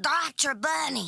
Dr. Bunny.